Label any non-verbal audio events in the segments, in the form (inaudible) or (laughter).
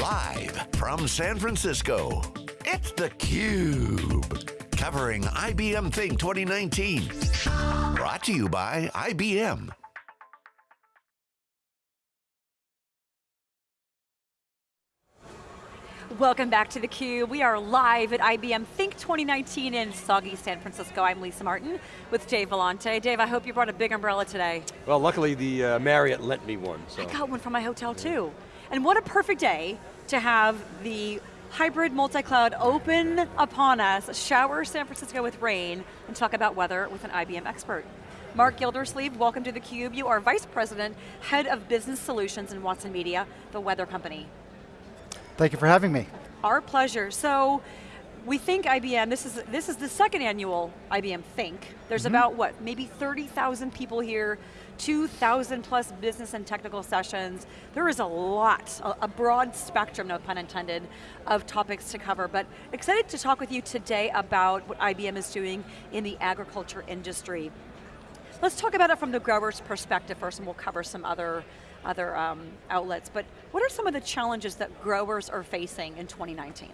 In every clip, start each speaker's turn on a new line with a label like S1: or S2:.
S1: Live from San Francisco, it's theCUBE. Covering IBM Think 2019. Brought to you by IBM.
S2: Welcome back to theCUBE. We are live at IBM Think 2019 in soggy San Francisco. I'm Lisa Martin with Dave Vellante. Dave, I hope you brought a big umbrella today.
S3: Well, luckily the uh, Marriott lent me one. So.
S2: I got one from my hotel yeah. too. And what a perfect day to have the hybrid multi-cloud open upon us, shower San Francisco with rain, and talk about weather with an IBM expert. Mark Gildersleeve, welcome to theCUBE. You are Vice President, Head of Business Solutions in Watson Media, the weather company.
S4: Thank you for having me.
S2: Our pleasure. So, we think IBM, this is, this is the second annual IBM Think. There's mm -hmm. about, what, maybe 30,000 people here, 2,000 plus business and technical sessions. There is a lot, a, broad spectrum, no pun intended, of topics to cover, but excited to talk with you today about what IBM is doing in the agriculture industry. Let's talk about it from the grower's perspective first, and we'll cover some other other um, outlets, but what are some of the challenges that growers are facing in 2019?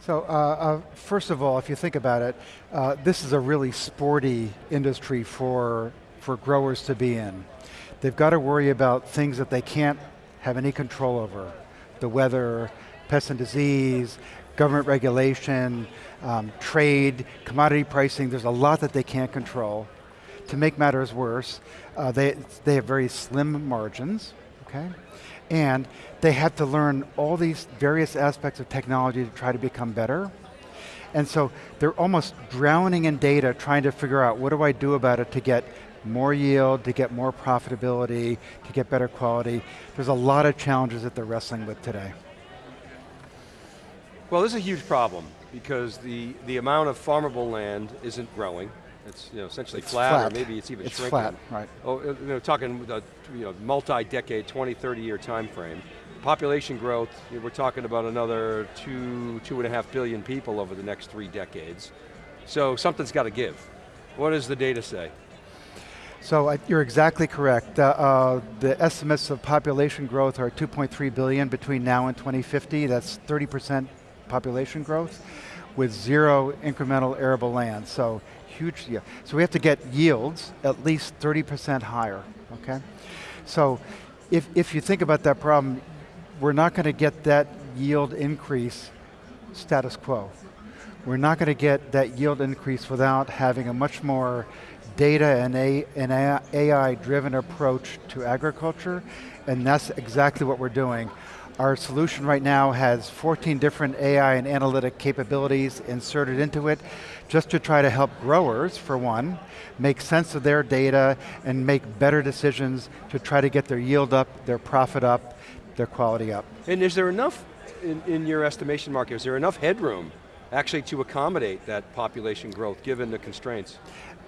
S4: So uh, uh, first of all, if you think about it, uh, this is a really sporty industry for, for growers to be in. They've got to worry about things that they can't have any control over. The weather, pests and disease, government regulation, um, trade, commodity pricing, there's a lot that they can't control. To make matters worse, uh, they, they have very slim margins, okay? And they have to learn all these various aspects of technology to try to become better. And so they're almost drowning in data trying to figure out what do I do about it to get more yield, to get more profitability, to get better quality. There's a lot of challenges that they're wrestling with today.
S3: Well, this is a huge problem because the, the amount of farmable land isn't growing. It's you know, essentially flat,
S4: flat,
S3: or maybe it's even
S4: it's
S3: shrinking.
S4: flat, right.
S3: Oh, uh, you know, talking a you know, multi-decade, 20, 30 year time frame. Population growth, you know, we're talking about another two, two and a half billion people over the next three decades. So something's got to give. What does the data say?
S4: So uh, you're exactly correct. Uh, uh, the estimates of population growth are 2.3 billion between now and 2050. That's 30% population growth with zero incremental arable land. So huge, yeah. So we have to get yields at least 30% higher, okay? So if, if you think about that problem, we're not going to get that yield increase status quo. We're not going to get that yield increase without having a much more data and, an AI-driven approach to agriculture, and that's exactly what we're doing. Our solution right now has 14 different AI and analytic capabilities inserted into it, just to try to help growers, for one, make sense of their data and make better decisions to try to get their yield up, their profit up, their quality up.
S3: And is there enough, in, in your estimation market, is there enough headroom actually to accommodate that population growth given the constraints?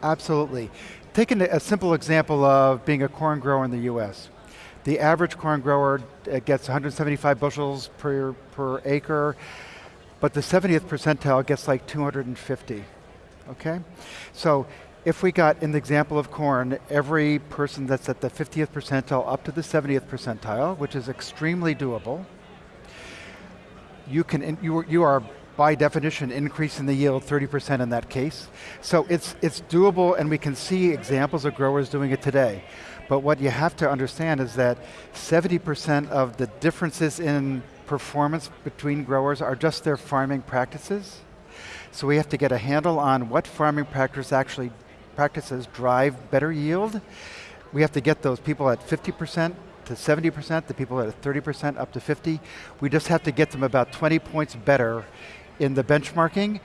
S4: Absolutely. Taking a simple example of being a corn grower in the US. The average corn grower uh, gets 175 bushels per, per acre, but the 70th percentile gets like 250, okay? So if we got, in the example of corn, every person that's at the 50th percentile up to the 70th percentile, which is extremely doable, you can, you, you are by definition increasing the yield 30% in that case. So it's, it's doable and we can see examples of growers doing it today. But what you have to understand is that 70% of the differences in performance between growers are just their farming practices. So we have to get a handle on what farming practice actually practices drive better yield. We have to get those people at 50% to 70%, the people at 30% up to 50. We just have to get them about 20 points better in the benchmarking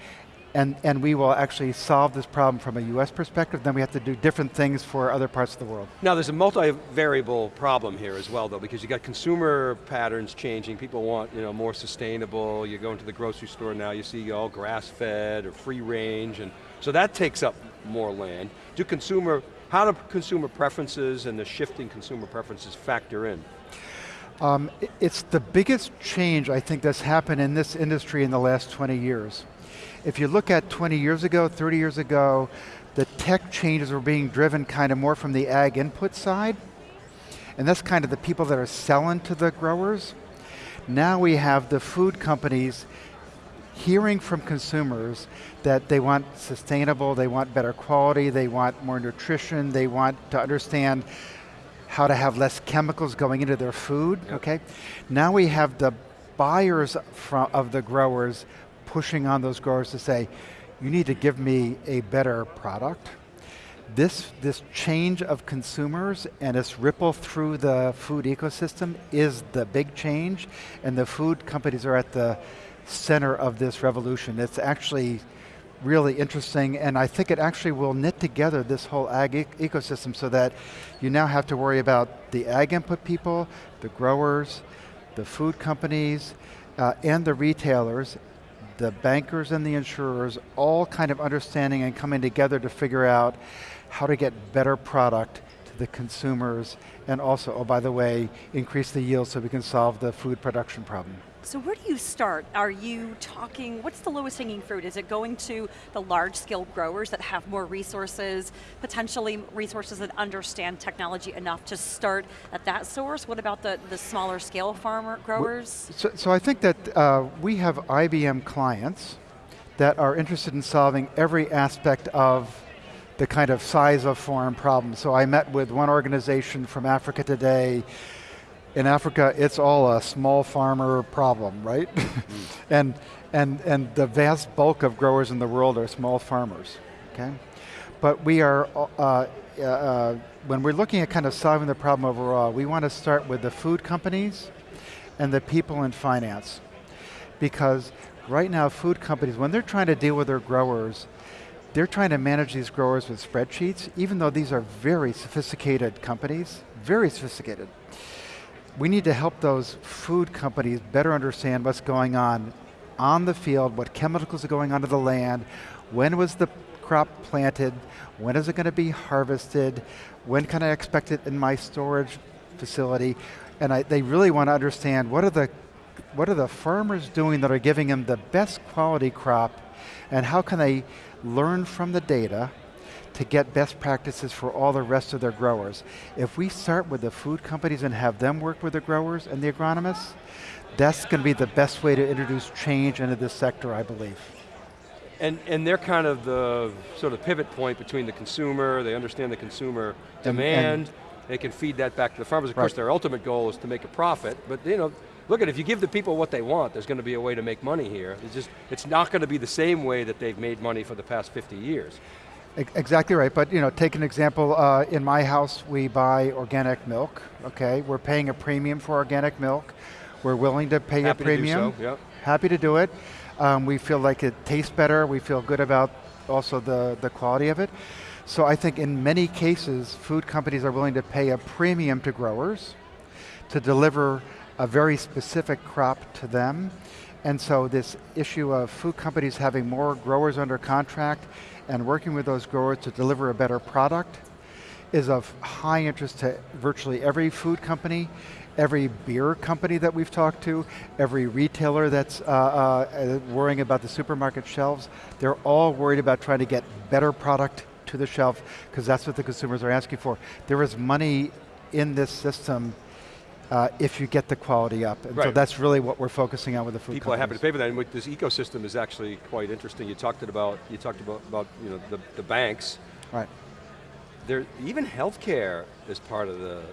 S4: and, and we will actually solve this problem from a US perspective, then we have to do different things for other parts of the world.
S3: Now there's a multi-variable problem here as well though, because you got consumer patterns changing, people want you know, more sustainable, you go into the grocery store now, you see all grass-fed or free range, and so that takes up more land. Do consumer, how do consumer preferences and the shifting consumer preferences factor in?
S4: Um, it's the biggest change I think that's happened in this industry in the last 20 years. If you look at 20 years ago, 30 years ago, the tech changes were being driven kind of more from the ag input side, and that's kind of the people that are selling to the growers. Now we have the food companies hearing from consumers that they want sustainable, they want better quality, they want more nutrition, they want to understand how to have less chemicals going into their food, yep. okay? Now we have the buyers from, of the growers pushing on those growers to say, you need to give me a better product. This, this change of consumers and this ripple through the food ecosystem is the big change, and the food companies are at the center of this revolution. It's actually really interesting, and I think it actually will knit together this whole ag e ecosystem so that you now have to worry about the ag input people, the growers, the food companies, uh, and the retailers, the bankers and the insurers, all kind of understanding and coming together to figure out how to get better product to the consumers, and also, oh by the way, increase the yield so we can solve the food production problem.
S2: So where do you start? Are you talking, what's the lowest hanging fruit? Is it going to the large scale growers that have more resources, potentially resources that understand technology enough to start at that source? What about the, the smaller scale farmer growers?
S4: So, so I think that uh, we have IBM clients that are interested in solving every aspect of the kind of size of farm problem. So I met with one organization from Africa today in Africa, it's all a small farmer problem, right? Mm. (laughs) and, and, and the vast bulk of growers in the world are small farmers, okay? But we are, uh, uh, uh, when we're looking at kind of solving the problem overall, we want to start with the food companies and the people in finance. Because right now food companies, when they're trying to deal with their growers, they're trying to manage these growers with spreadsheets, even though these are very sophisticated companies, very sophisticated we need to help those food companies better understand what's going on on the field, what chemicals are going onto the land, when was the crop planted, when is it going to be harvested, when can I expect it in my storage facility, and I, they really want to understand what are the what are the farmers doing that are giving them the best quality crop, and how can they learn from the data to get best practices for all the rest of their growers. If we start with the food companies and have them work with the growers and the agronomists, that's going to be the best way to introduce change into this sector, I believe.
S3: And, and they're kind of the sort of pivot point between the consumer, they understand the consumer demand, and, and they can feed that back to the farmers. Of right. course, their ultimate goal is to make a profit, but you know, look at if you give the people what they want, there's going to be a way to make money here. It's just, it's not going to be the same way that they've made money for the past 50 years.
S4: Exactly right, but you know, take an example, uh, in my house we buy organic milk, okay? We're paying a premium for organic milk. We're willing to pay
S3: Happy
S4: a premium.
S3: To do so, yep.
S4: Happy to do it. Um, we feel like it tastes better, we feel good about also the, the quality of it. So I think in many cases, food companies are willing to pay a premium to growers to deliver a very specific crop to them. And so this issue of food companies having more growers under contract and working with those growers to deliver a better product is of high interest to virtually every food company, every beer company that we've talked to, every retailer that's uh, uh, worrying about the supermarket shelves. They're all worried about trying to get better product to the shelf because that's what the consumers are asking for. There is money in this system uh, if you get the quality up. And right. so that's really what we're focusing on with the food
S3: People
S4: companies.
S3: are happy to pay for that, and this ecosystem is actually quite interesting. You talked about, you talked about, about you know, the, the banks.
S4: Right.
S3: There, even healthcare is part of the,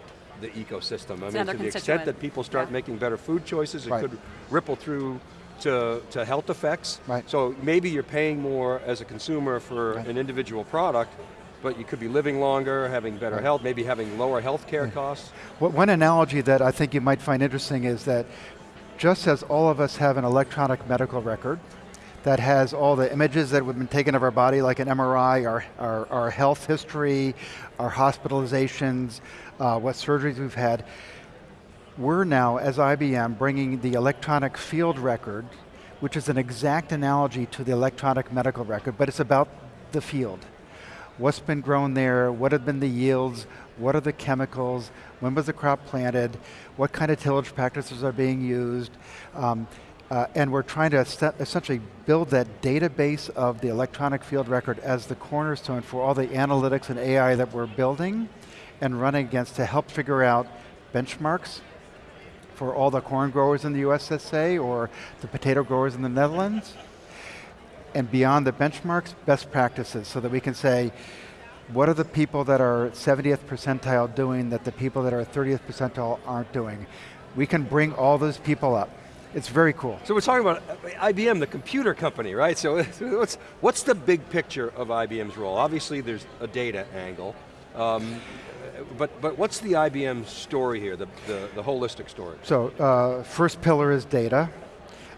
S3: the ecosystem. I mean, to the extent that people start yeah. making better food choices, it right. could ripple through to, to health effects.
S4: Right.
S3: So maybe you're paying more as a consumer for right. an individual product, but you could be living longer, having better right. health, maybe having lower health care yeah. costs.
S4: Well, one analogy that I think you might find interesting is that just as all of us have an electronic medical record that has all the images that have been taken of our body, like an MRI, our, our, our health history, our hospitalizations, uh, what surgeries we've had, we're now, as IBM, bringing the electronic field record, which is an exact analogy to the electronic medical record, but it's about the field what's been grown there, what have been the yields, what are the chemicals, when was the crop planted, what kind of tillage practices are being used, um, uh, and we're trying to essentially build that database of the electronic field record as the cornerstone for all the analytics and AI that we're building and running against to help figure out benchmarks for all the corn growers in the US, let's say, or the potato growers in the Netherlands. And beyond the benchmarks, best practices, so that we can say, what are the people that are 70th percentile doing that the people that are 30th percentile aren't doing? We can bring all those people up. It's very cool.
S3: So we're talking about IBM, the computer company, right? So (laughs) what's, what's the big picture of IBM's role? Obviously there's a data angle, um, but, but what's the IBM story here, the, the, the holistic story?
S4: So uh, first pillar is data.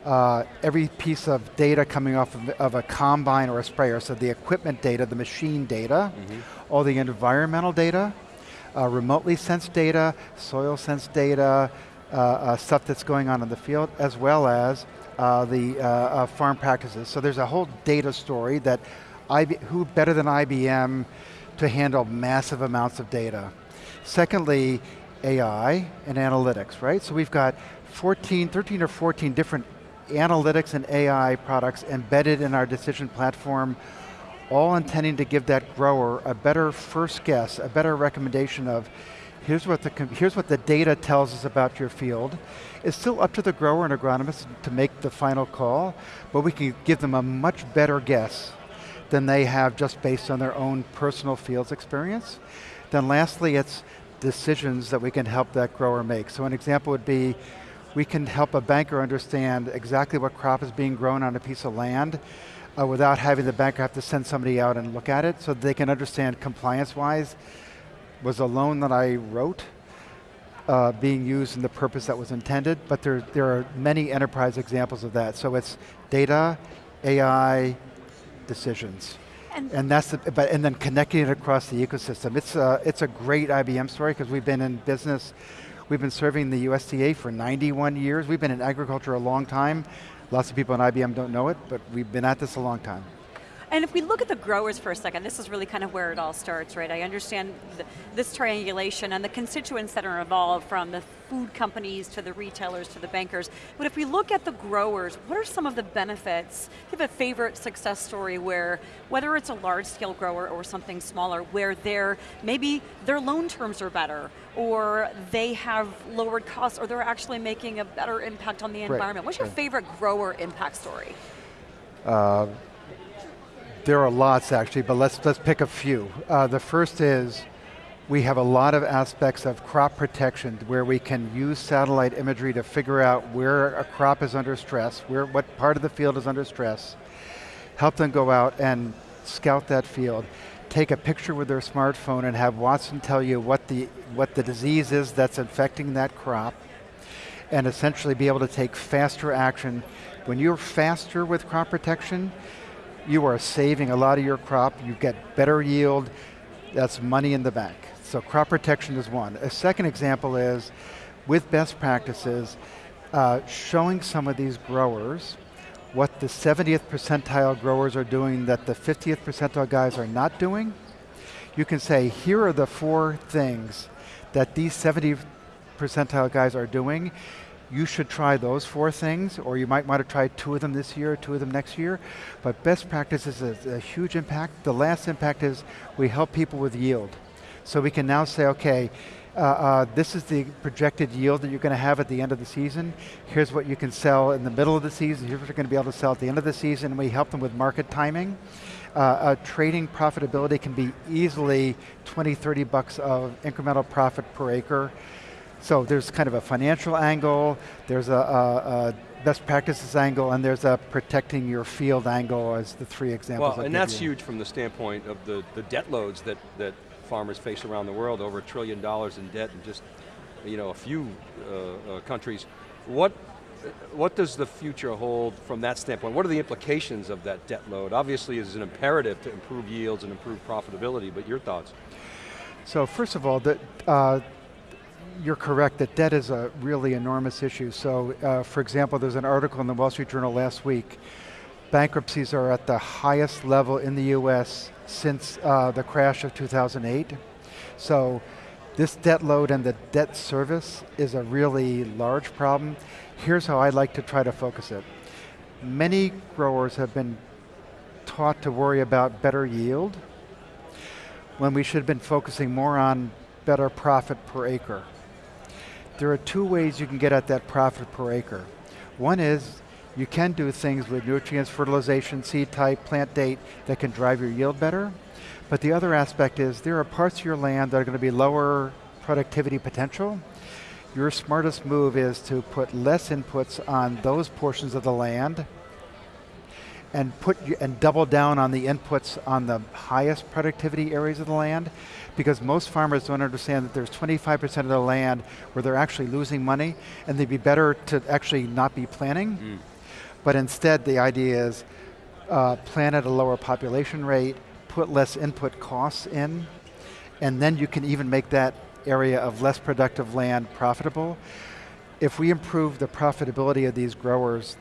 S4: Uh, every piece of data coming off of, of, a combine or a sprayer, so the equipment data, the machine data, mm -hmm. all the environmental data, uh, remotely sensed data, soil sense data, uh, uh, stuff that's going on in the field, as well as uh, the farm practices. So there's a whole data story that, IB, who better than IBM to handle massive amounts of data. Secondly, AI and analytics, right? So we've got 14, 13 or 14 different analytics and AI products embedded in our decision platform, all intending to give that grower a better first guess, a better recommendation of here's what, the, here's what the data tells us about your field. It's still up to the grower and agronomist to make the final call, but we can give them a much better guess than they have just based on their own personal fields experience. Then lastly, it's decisions that we can help that grower make. So an example would be, we can help a banker understand exactly what crop is being grown on a piece of land uh, without having the banker have to send somebody out and look at it so they can understand compliance-wise was a loan that I wrote uh, being used in the purpose that was intended, but there, there are many enterprise examples of that. So it's data, AI, decisions. And, and that's the, but, and then connecting it across the ecosystem. It's a, it's a great IBM story because we've been in business, we've been serving the USDA for 91 years. We've been in agriculture a long time. Lots of people in IBM don't know it, but we've been at this a long time.
S2: And if we look at the growers for a second, this is really kind of where it all starts, right? I understand this triangulation and the constituents that are involved from the food companies to the retailers to the bankers. But if we look at the growers, what are some of the benefits? Do you have a favorite success story where, whether it's a large scale grower or something smaller, where they're, maybe their loan terms are better, or they have lowered costs, or they're actually making a better impact on the environment. Right. What's your right. favorite grower impact story?
S4: Uh, there are lots actually, but let's, let's pick a few. Uh, the first is, we have a lot of aspects of crop protection where we can use satellite imagery to figure out where a crop is under stress, where, what part of the field is under stress, help them go out and scout that field, take a picture with their smartphone and have Watson tell you what the, what the disease is that's infecting that crop, and essentially be able to take faster action. When you're faster with crop protection, you are saving a lot of your crop, you get better yield, that's money in the bank. So crop protection is one. A second example is, with best practices, uh, showing some of these growers what the 70th percentile growers are doing that the 50th percentile guys are not doing. You can say, here are the four things that these 70 percentile guys are doing, you should try those four things, or you might want to try two of them this year, two of them next year. But best practice is a, a huge impact. The last impact is we help people with yield. So we can now say, okay, uh, uh, this is the projected yield that you're going to have at the end of the season. Here's what you can sell in the middle of the season. Here's what you're going to be able to sell at the end of the season. We help them with market timing. Uh, uh, trading profitability can be easily 20, 30 bucks of incremental profit per acre. So there's kind of a financial angle, there's a, a, a best practices angle, and there's a protecting your field angle as the three examples.
S3: Well, and that's you. huge from the standpoint of the, the debt loads that, that farmers face around the world, over a trillion dollars in debt in just you know, a few uh, uh, countries. What, what does the future hold from that standpoint? What are the implications of that debt load? Obviously it's an imperative to improve yields and improve profitability, but your thoughts?
S4: So first of all, the, uh, you're correct that debt is a really enormous issue. So uh, for example, there's an article in the Wall Street Journal last week. Bankruptcies are at the highest level in the US since uh, the crash of 2008. So this debt load and the debt service is a really large problem. Here's how I like to try to focus it. Many growers have been taught to worry about better yield when we should have been focusing more on better profit per acre there are two ways you can get at that profit per acre. One is you can do things with nutrients, fertilization, seed type, plant date that can drive your yield better. But the other aspect is there are parts of your land that are going to be lower productivity potential. Your smartest move is to put less inputs on those portions of the land and put and double down on the inputs on the highest productivity areas of the land because most farmers don't understand that there's 25% of the land where they're actually losing money and they'd be better to actually not be planting. Mm. But instead the idea is uh, plant at a lower population rate, put less input costs in, and then you can even make that area of less productive land profitable. If we improve the profitability of these growers,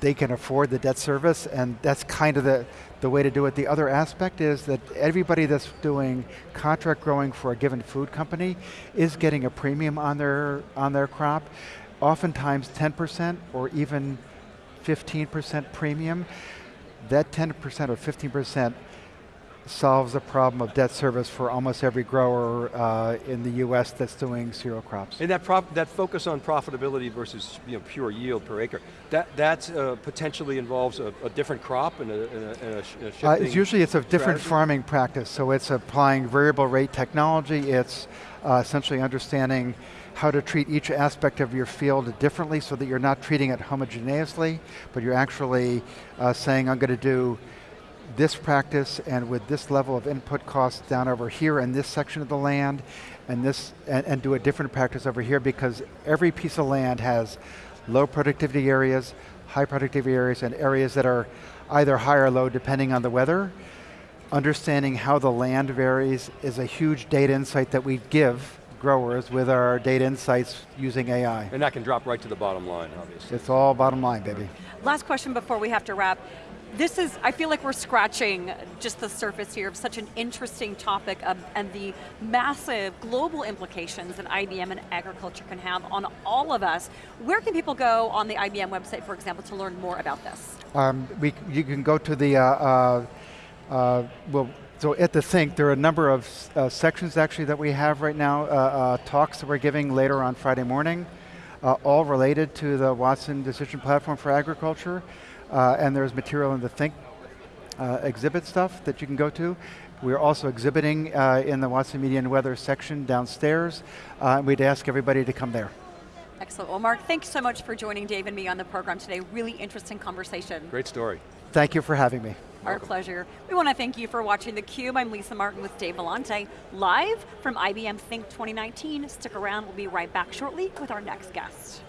S4: they can afford the debt service and that's kind of the, the way to do it. The other aspect is that everybody that's doing contract growing for a given food company is getting a premium on their, on their crop, oftentimes 10% or even 15% premium. That 10% or 15% solves the problem of debt service for almost every grower uh, in the U.S. that's doing cereal crops.
S3: And that, that focus on profitability versus you know, pure yield per acre, that, that uh, potentially involves a, a, different crop and a, and a, and a uh,
S4: it's Usually it's a different strategy? farming practice, so it's applying variable rate technology, it's uh, essentially understanding how to treat each aspect of your field differently so that you're not treating it homogeneously, but you're actually uh, saying, I'm going to do this practice and with this level of input costs down over here in this section of the land and this and, and, do a different practice over here because every piece of land has low productivity areas, high productivity areas, and areas that are either high or low depending on the weather. Understanding how the land varies is a huge data insight that we give growers with our data insights using AI.
S3: And that can drop right to the bottom line, obviously.
S4: It's all bottom line, baby.
S2: Last question before we have to wrap this is, I feel like we're scratching just the surface here of such an interesting topic of, and the massive global implications that IBM and agriculture can have on all of us. Where can people go on the IBM website, for example, to learn more about this?
S4: Um, we, you can go to the, uh, uh, uh, well, so at the Think, there are a number of uh, sections actually that we have right now, uh, uh, talks that we're giving later on Friday morning, all related to the Watson Decision Platform for Agriculture. Uh, and there's material in the Think uh, exhibit stuff that you can go to. We're also exhibiting uh, in the Watson Media and Weather section downstairs. Uh, we'd ask everybody to come there.
S2: Excellent. Well, Mark, thanks so much for joining Dave and me on the program today. Really interesting conversation.
S3: Great story.
S4: Thank you for having me.
S2: Our Welcome. pleasure. We want to thank you for watching theCUBE. I'm Lisa Martin with Dave Vellante, live from IBM Think 2019. Stick around, we'll be right back shortly with our next guest.